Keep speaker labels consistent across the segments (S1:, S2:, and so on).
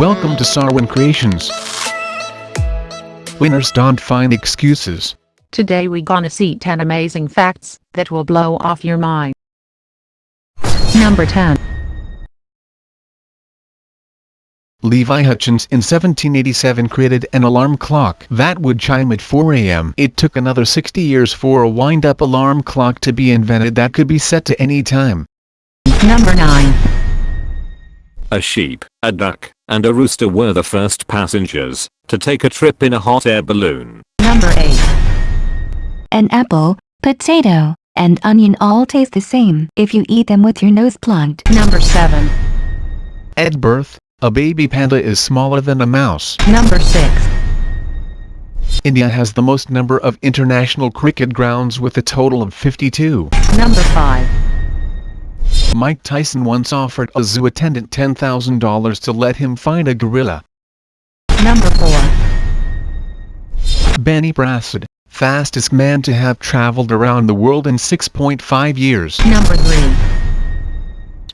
S1: Welcome to Sarwin Creations. Winners don't find excuses.
S2: Today we gonna see 10 amazing facts that will blow off your mind. Number 10.
S1: Levi Hutchins in 1787 created an alarm clock that would chime at 4 a.m. It took another 60 years for a wind-up alarm clock to be invented that could be set to any time.
S2: Number 9.
S3: A sheep, a duck, and a rooster were the first passengers to take a trip in a hot air balloon.
S2: Number 8.
S4: An apple, potato, and onion all taste the same if you eat them with your nose plugged.
S2: Number 7.
S1: At birth, a baby panda is smaller than a mouse.
S2: Number 6.
S1: India has the most number of international cricket grounds with a total of 52.
S2: Number 5.
S1: Mike Tyson once offered a zoo attendant $10,000 to let him find a gorilla.
S2: Number 4.
S1: Benny Brassard, fastest man to have traveled around the world in 6.5 years.
S2: Number 3.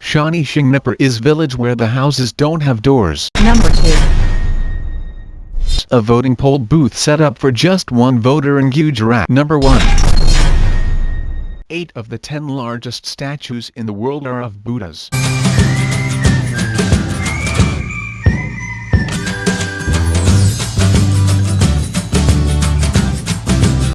S1: Shani Shingnapur is village where the houses don't have doors.
S2: Number 2.
S1: A voting poll booth set up for just one voter in Gujarat. Number 1. Eight of the ten largest statues in the world are of Buddhas.